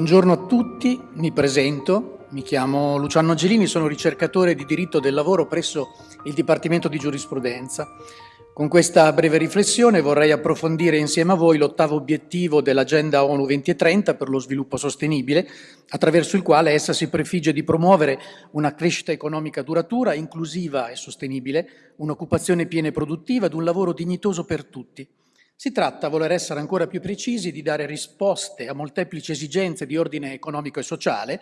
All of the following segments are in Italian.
Buongiorno a tutti, mi presento, mi chiamo Luciano Angelini, sono ricercatore di diritto del lavoro presso il Dipartimento di Giurisprudenza. Con questa breve riflessione vorrei approfondire insieme a voi l'ottavo obiettivo dell'Agenda ONU 2030 per lo sviluppo sostenibile, attraverso il quale essa si prefigge di promuovere una crescita economica duratura, inclusiva e sostenibile, un'occupazione piena e produttiva ed un lavoro dignitoso per tutti. Si tratta, voler essere ancora più precisi, di dare risposte a molteplici esigenze di ordine economico e sociale,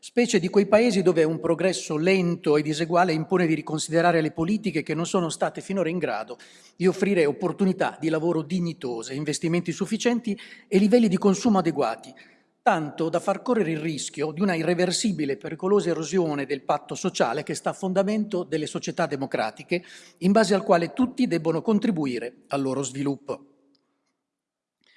specie di quei paesi dove un progresso lento e diseguale impone di riconsiderare le politiche che non sono state finora in grado di offrire opportunità di lavoro dignitose, investimenti sufficienti e livelli di consumo adeguati, tanto da far correre il rischio di una irreversibile e pericolosa erosione del patto sociale che sta a fondamento delle società democratiche, in base al quale tutti debbono contribuire al loro sviluppo.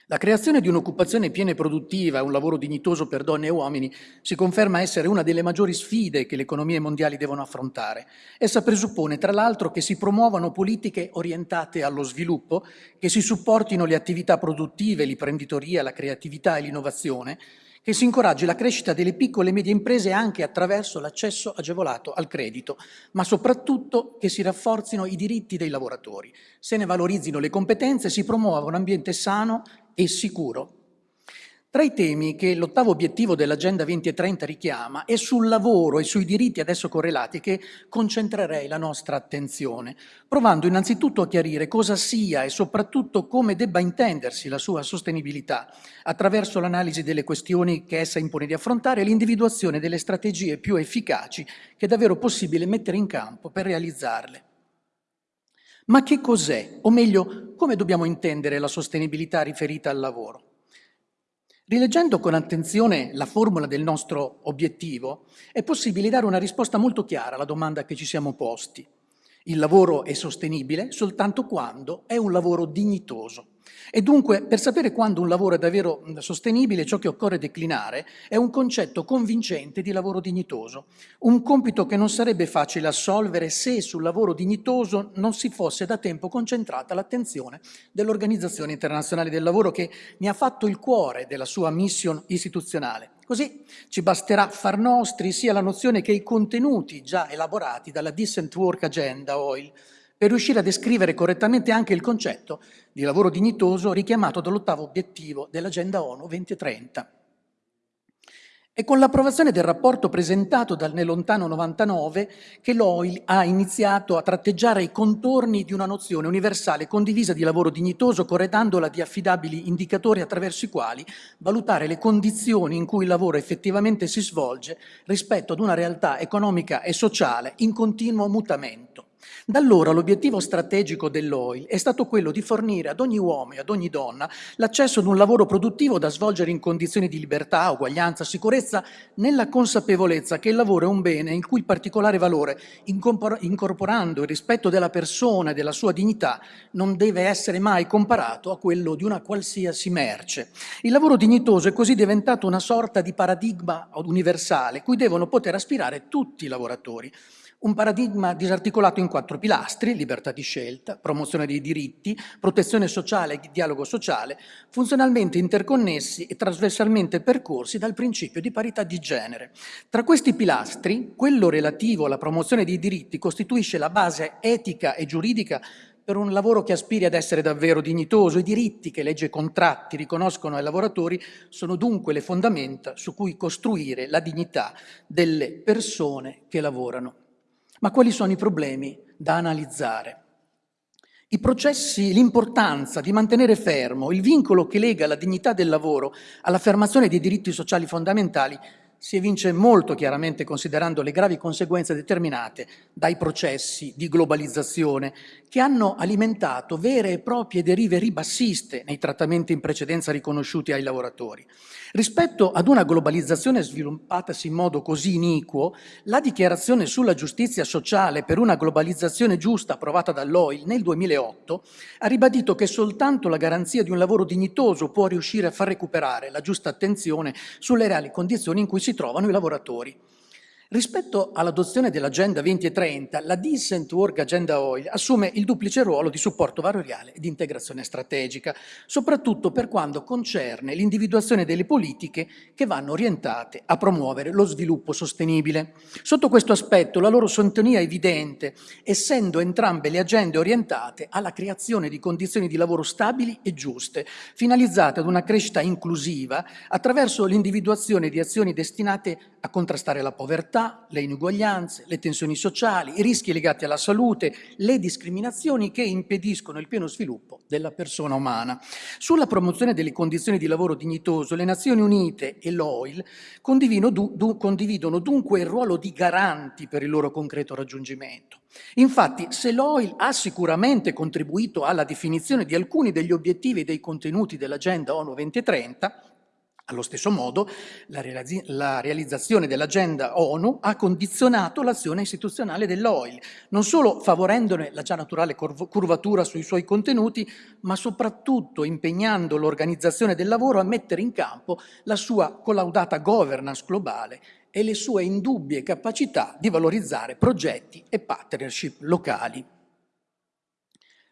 La creazione di un'occupazione piena e produttiva e un lavoro dignitoso per donne e uomini si conferma essere una delle maggiori sfide che le economie mondiali devono affrontare. Essa presuppone, tra l'altro, che si promuovano politiche orientate allo sviluppo, che si supportino le attività produttive, l'imprenditoria, la creatività e l'innovazione, che si incoraggi la crescita delle piccole e medie imprese anche attraverso l'accesso agevolato al credito, ma soprattutto che si rafforzino i diritti dei lavoratori, se ne valorizzino le competenze e si promuova un ambiente sano e sicuro tra i temi che l'ottavo obiettivo dell'Agenda 2030 richiama è sul lavoro e sui diritti adesso correlati che concentrerei la nostra attenzione, provando innanzitutto a chiarire cosa sia e soprattutto come debba intendersi la sua sostenibilità, attraverso l'analisi delle questioni che essa impone di affrontare e l'individuazione delle strategie più efficaci che è davvero possibile mettere in campo per realizzarle. Ma che cos'è? O meglio, come dobbiamo intendere la sostenibilità riferita al lavoro? Rileggendo con attenzione la formula del nostro obiettivo, è possibile dare una risposta molto chiara alla domanda che ci siamo posti. Il lavoro è sostenibile soltanto quando è un lavoro dignitoso. E dunque, per sapere quando un lavoro è davvero sostenibile, ciò che occorre declinare è un concetto convincente di lavoro dignitoso, un compito che non sarebbe facile assolvere se sul lavoro dignitoso non si fosse da tempo concentrata l'attenzione dell'Organizzazione Internazionale del Lavoro che ne ha fatto il cuore della sua mission istituzionale. Così ci basterà far nostri sia la nozione che i contenuti già elaborati dalla Decent Work Agenda, OIL, per riuscire a descrivere correttamente anche il concetto di lavoro dignitoso richiamato dall'ottavo obiettivo dell'Agenda ONU 2030. È con l'approvazione del rapporto presentato dal nel lontano 99 che l'OIL ha iniziato a tratteggiare i contorni di una nozione universale condivisa di lavoro dignitoso, corredandola di affidabili indicatori attraverso i quali valutare le condizioni in cui il lavoro effettivamente si svolge rispetto ad una realtà economica e sociale in continuo mutamento. Da allora l'obiettivo strategico dell'OIL è stato quello di fornire ad ogni uomo e ad ogni donna l'accesso ad un lavoro produttivo da svolgere in condizioni di libertà, uguaglianza, sicurezza, nella consapevolezza che il lavoro è un bene il cui particolare valore, incorporando il rispetto della persona e della sua dignità, non deve essere mai comparato a quello di una qualsiasi merce. Il lavoro dignitoso è così diventato una sorta di paradigma universale cui devono poter aspirare tutti i lavoratori un paradigma disarticolato in quattro pilastri, libertà di scelta, promozione dei diritti, protezione sociale e dialogo sociale, funzionalmente interconnessi e trasversalmente percorsi dal principio di parità di genere. Tra questi pilastri, quello relativo alla promozione dei diritti costituisce la base etica e giuridica per un lavoro che aspiri ad essere davvero dignitoso. I diritti che legge e contratti riconoscono ai lavoratori sono dunque le fondamenta su cui costruire la dignità delle persone che lavorano. Ma quali sono i problemi da analizzare? I processi, l'importanza di mantenere fermo il vincolo che lega la dignità del lavoro all'affermazione dei diritti sociali fondamentali si evince molto chiaramente considerando le gravi conseguenze determinate dai processi di globalizzazione che hanno alimentato vere e proprie derive ribassiste nei trattamenti in precedenza riconosciuti ai lavoratori. Rispetto ad una globalizzazione sviluppatasi in modo così iniquo, la dichiarazione sulla giustizia sociale per una globalizzazione giusta approvata dall'OIL nel 2008 ha ribadito che soltanto la garanzia di un lavoro dignitoso può riuscire a far recuperare la giusta attenzione sulle reali condizioni in cui si trovano i lavoratori. Rispetto all'adozione dell'Agenda 2030, la Decent Work Agenda Oil assume il duplice ruolo di supporto valoriale e di integrazione strategica, soprattutto per quanto concerne l'individuazione delle politiche che vanno orientate a promuovere lo sviluppo sostenibile. Sotto questo aspetto la loro sintonia è evidente, essendo entrambe le agende orientate alla creazione di condizioni di lavoro stabili e giuste, finalizzate ad una crescita inclusiva attraverso l'individuazione di azioni destinate a contrastare la povertà, le inuguaglianze, le tensioni sociali, i rischi legati alla salute, le discriminazioni che impediscono il pieno sviluppo della persona umana. Sulla promozione delle condizioni di lavoro dignitoso, le Nazioni Unite e l'OIL condividono, dunque il ruolo di garanti per il loro concreto raggiungimento. Infatti, se l'OIL ha sicuramente contribuito alla definizione di alcuni degli obiettivi e dei contenuti dell'Agenda ONU 2030, allo stesso modo, la, la realizzazione dell'agenda ONU ha condizionato l'azione istituzionale dell'OIL, non solo favorendone la già naturale curvatura sui suoi contenuti, ma soprattutto impegnando l'organizzazione del lavoro a mettere in campo la sua collaudata governance globale e le sue indubbie capacità di valorizzare progetti e partnership locali.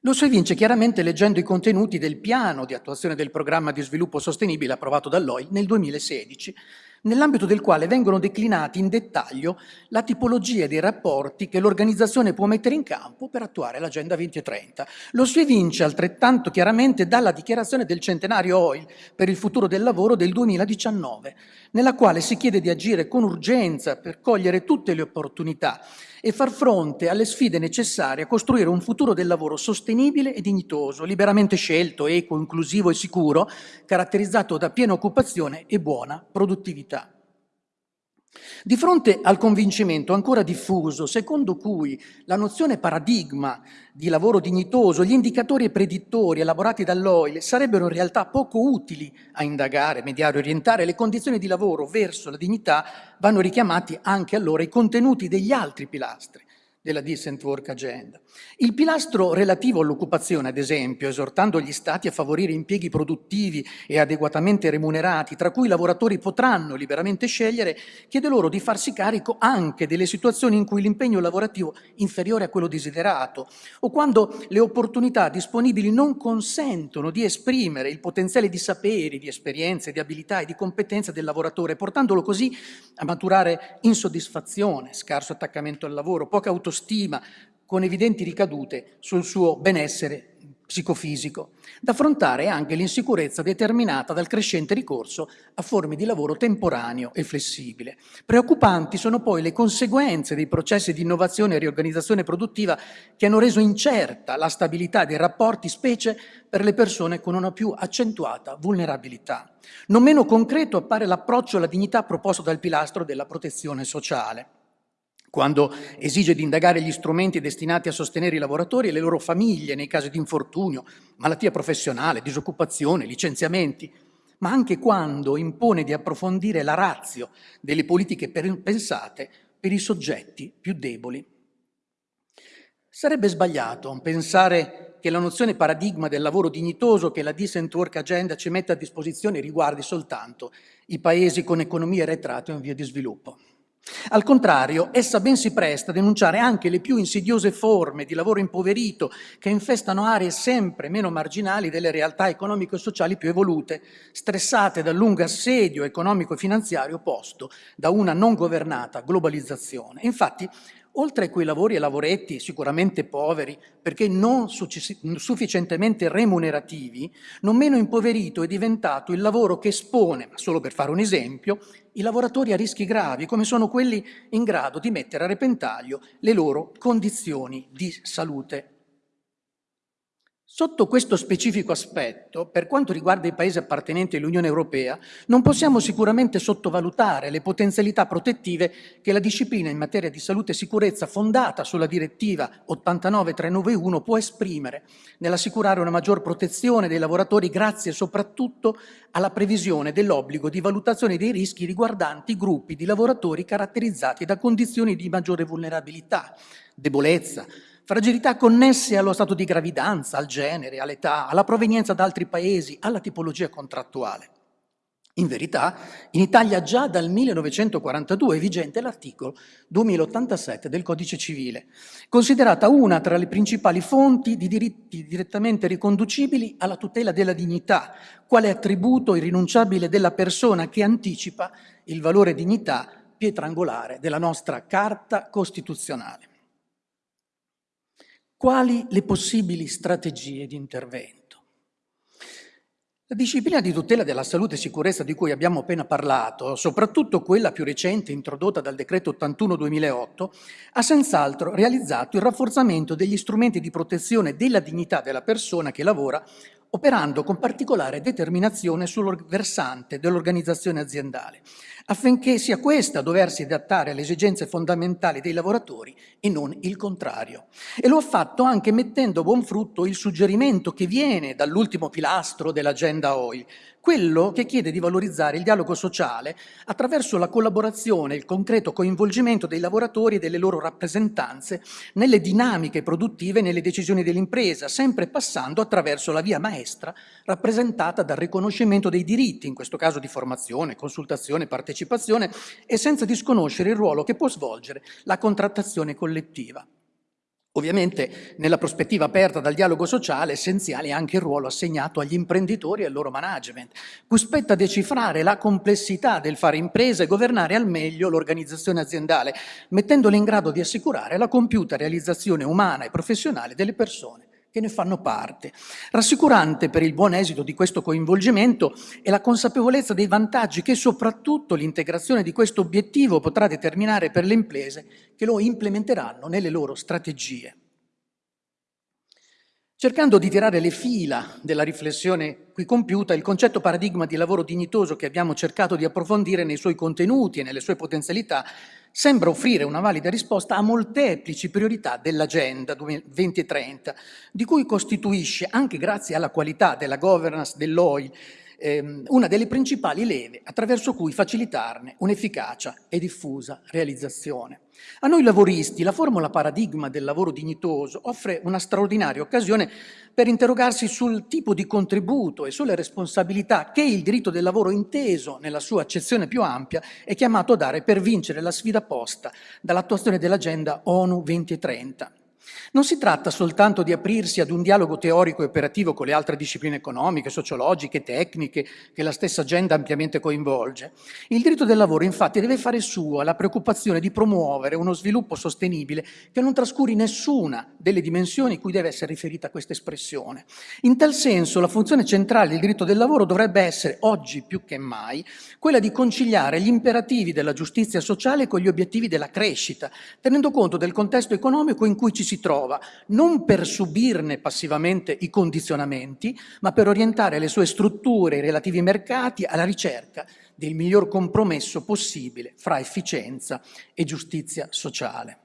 Lo si evince chiaramente leggendo i contenuti del piano di attuazione del programma di sviluppo sostenibile approvato dall'OIL nel 2016, nell'ambito del quale vengono declinati in dettaglio la tipologia dei rapporti che l'organizzazione può mettere in campo per attuare l'Agenda 2030. Lo si evince altrettanto chiaramente dalla dichiarazione del centenario OIL per il futuro del lavoro del 2019, nella quale si chiede di agire con urgenza per cogliere tutte le opportunità e far fronte alle sfide necessarie a costruire un futuro del lavoro sostenibile e dignitoso, liberamente scelto, equo, inclusivo e sicuro, caratterizzato da piena occupazione e buona produttività. Di fronte al convincimento ancora diffuso, secondo cui la nozione paradigma di lavoro dignitoso, gli indicatori e predittori elaborati dall'OIL sarebbero in realtà poco utili a indagare, mediare, orientare le condizioni di lavoro verso la dignità, vanno richiamati anche allora i contenuti degli altri pilastri, della Decent Work Agenda. Il pilastro relativo all'occupazione, ad esempio, esortando gli Stati a favorire impieghi produttivi e adeguatamente remunerati, tra cui i lavoratori potranno liberamente scegliere, chiede loro di farsi carico anche delle situazioni in cui l'impegno lavorativo è inferiore a quello desiderato o quando le opportunità disponibili non consentono di esprimere il potenziale di saperi, di esperienze, di abilità e di competenze del lavoratore, portandolo così a maturare insoddisfazione, scarso attaccamento al lavoro, poca autonomia autostima, con evidenti ricadute sul suo benessere psicofisico, da affrontare anche l'insicurezza determinata dal crescente ricorso a forme di lavoro temporaneo e flessibile. Preoccupanti sono poi le conseguenze dei processi di innovazione e riorganizzazione produttiva che hanno reso incerta la stabilità dei rapporti, specie per le persone con una più accentuata vulnerabilità. Non meno concreto appare l'approccio alla dignità proposto dal pilastro della protezione sociale quando esige di indagare gli strumenti destinati a sostenere i lavoratori e le loro famiglie nei casi di infortunio, malattia professionale, disoccupazione, licenziamenti, ma anche quando impone di approfondire la razio delle politiche pensate per i soggetti più deboli. Sarebbe sbagliato pensare che la nozione paradigma del lavoro dignitoso che la Decent Work Agenda ci mette a disposizione riguardi soltanto i paesi con economie arretrate o in via di sviluppo. Al contrario, essa ben si presta a denunciare anche le più insidiose forme di lavoro impoverito che infestano aree sempre meno marginali delle realtà economiche e sociali più evolute, stressate dal lungo assedio economico-finanziario posto da una non governata globalizzazione. Infatti, Oltre a quei lavori e lavoretti sicuramente poveri, perché non sufficientemente remunerativi, non meno impoverito è diventato il lavoro che espone, solo per fare un esempio, i lavoratori a rischi gravi, come sono quelli in grado di mettere a repentaglio le loro condizioni di salute Sotto questo specifico aspetto, per quanto riguarda i paesi appartenenti all'Unione Europea, non possiamo sicuramente sottovalutare le potenzialità protettive che la disciplina in materia di salute e sicurezza fondata sulla direttiva 89391 può esprimere nell'assicurare una maggior protezione dei lavoratori grazie soprattutto alla previsione dell'obbligo di valutazione dei rischi riguardanti gruppi di lavoratori caratterizzati da condizioni di maggiore vulnerabilità, debolezza, fragilità connesse allo stato di gravidanza, al genere, all'età, alla provenienza da altri paesi, alla tipologia contrattuale. In verità, in Italia già dal 1942 è vigente l'articolo 2087 del Codice Civile, considerata una tra le principali fonti di diritti direttamente riconducibili alla tutela della dignità, quale attributo irrinunciabile della persona che anticipa il valore dignità pietra angolare della nostra Carta Costituzionale. Quali le possibili strategie di intervento? La disciplina di tutela della salute e sicurezza di cui abbiamo appena parlato, soprattutto quella più recente introdotta dal decreto 81-2008, ha senz'altro realizzato il rafforzamento degli strumenti di protezione della dignità della persona che lavora operando con particolare determinazione sul versante dell'organizzazione aziendale, affinché sia questa a doversi adattare alle esigenze fondamentali dei lavoratori e non il contrario. E lo ha fatto anche mettendo a buon frutto il suggerimento che viene dall'ultimo pilastro dell'agenda OIL, quello che chiede di valorizzare il dialogo sociale attraverso la collaborazione e il concreto coinvolgimento dei lavoratori e delle loro rappresentanze nelle dinamiche produttive e nelle decisioni dell'impresa, sempre passando attraverso la via maestra rappresentata dal riconoscimento dei diritti, in questo caso di formazione, consultazione, partecipazione, e senza disconoscere il ruolo che può svolgere la contrattazione collettiva. Ovviamente nella prospettiva aperta dal dialogo sociale essenziale è anche il ruolo assegnato agli imprenditori e al loro management, cui spetta decifrare la complessità del fare impresa e governare al meglio l'organizzazione aziendale, mettendoli in grado di assicurare la compiuta realizzazione umana e professionale delle persone che ne fanno parte. Rassicurante per il buon esito di questo coinvolgimento è la consapevolezza dei vantaggi che soprattutto l'integrazione di questo obiettivo potrà determinare per le imprese che lo implementeranno nelle loro strategie. Cercando di tirare le fila della riflessione qui compiuta, il concetto paradigma di lavoro dignitoso che abbiamo cercato di approfondire nei suoi contenuti e nelle sue potenzialità sembra offrire una valida risposta a molteplici priorità dell'Agenda 2030, di cui costituisce, anche grazie alla qualità della governance dell'OI, ehm, una delle principali leve attraverso cui facilitarne un'efficacia e diffusa realizzazione. A noi lavoristi la formula paradigma del lavoro dignitoso offre una straordinaria occasione per interrogarsi sul tipo di contributo e sulle responsabilità che il diritto del lavoro inteso nella sua accezione più ampia è chiamato a dare per vincere la sfida posta dall'attuazione dell'agenda ONU 2030. Non si tratta soltanto di aprirsi ad un dialogo teorico e operativo con le altre discipline economiche, sociologiche, tecniche, che la stessa agenda ampiamente coinvolge. Il diritto del lavoro infatti deve fare sua la preoccupazione di promuovere uno sviluppo sostenibile che non trascuri nessuna delle dimensioni cui deve essere riferita questa espressione. In tal senso la funzione centrale del diritto del lavoro dovrebbe essere, oggi più che mai, quella di conciliare gli imperativi della giustizia sociale con gli obiettivi della crescita, tenendo conto del contesto economico in cui ci si trova, non per subirne passivamente i condizionamenti, ma per orientare le sue strutture e i relativi mercati alla ricerca del miglior compromesso possibile fra efficienza e giustizia sociale.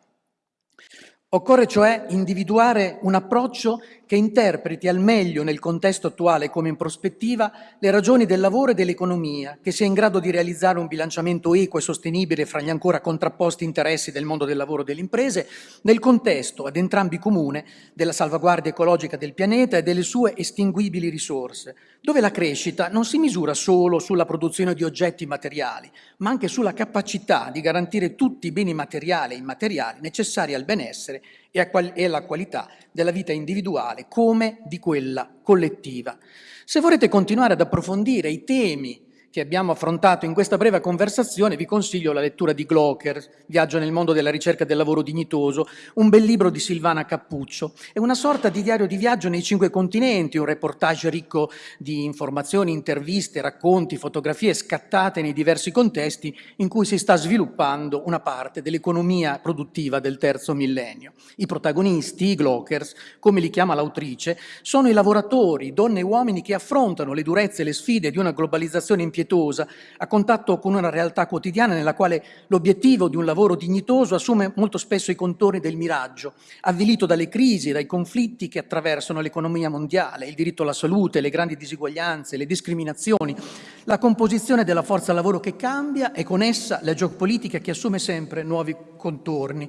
Occorre cioè individuare un approccio che interpreti al meglio nel contesto attuale come in prospettiva le ragioni del lavoro e dell'economia, che sia in grado di realizzare un bilanciamento equo e sostenibile fra gli ancora contrapposti interessi del mondo del lavoro e delle imprese, nel contesto ad entrambi comune della salvaguardia ecologica del pianeta e delle sue estinguibili risorse, dove la crescita non si misura solo sulla produzione di oggetti materiali, ma anche sulla capacità di garantire tutti i beni materiali e immateriali necessari al benessere e alla qualità della vita individuale come di quella collettiva. Se vorrete continuare ad approfondire i temi che abbiamo affrontato in questa breve conversazione, vi consiglio la lettura di Glocker, Viaggio nel mondo della ricerca del lavoro dignitoso, un bel libro di Silvana Cappuccio. È una sorta di diario di viaggio nei cinque continenti, un reportage ricco di informazioni, interviste, racconti, fotografie scattate nei diversi contesti in cui si sta sviluppando una parte dell'economia produttiva del terzo millennio. I protagonisti, i Glockers, come li chiama l'autrice, sono i lavoratori, donne e uomini che affrontano le durezze e le sfide di una globalizzazione impietosa impietosa, a contatto con una realtà quotidiana nella quale l'obiettivo di un lavoro dignitoso assume molto spesso i contorni del miraggio, avvilito dalle crisi, dai conflitti che attraversano l'economia mondiale, il diritto alla salute, le grandi disuguaglianze, le discriminazioni, la composizione della forza lavoro che cambia e con essa la geopolitica che assume sempre nuovi contorni.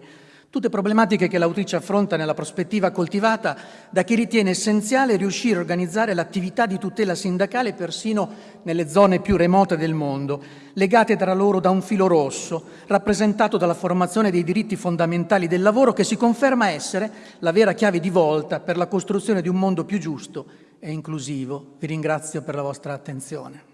Tutte problematiche che l'autrice affronta nella prospettiva coltivata da chi ritiene essenziale riuscire a organizzare l'attività di tutela sindacale persino nelle zone più remote del mondo, legate tra loro da un filo rosso, rappresentato dalla formazione dei diritti fondamentali del lavoro che si conferma essere la vera chiave di volta per la costruzione di un mondo più giusto e inclusivo. Vi ringrazio per la vostra attenzione.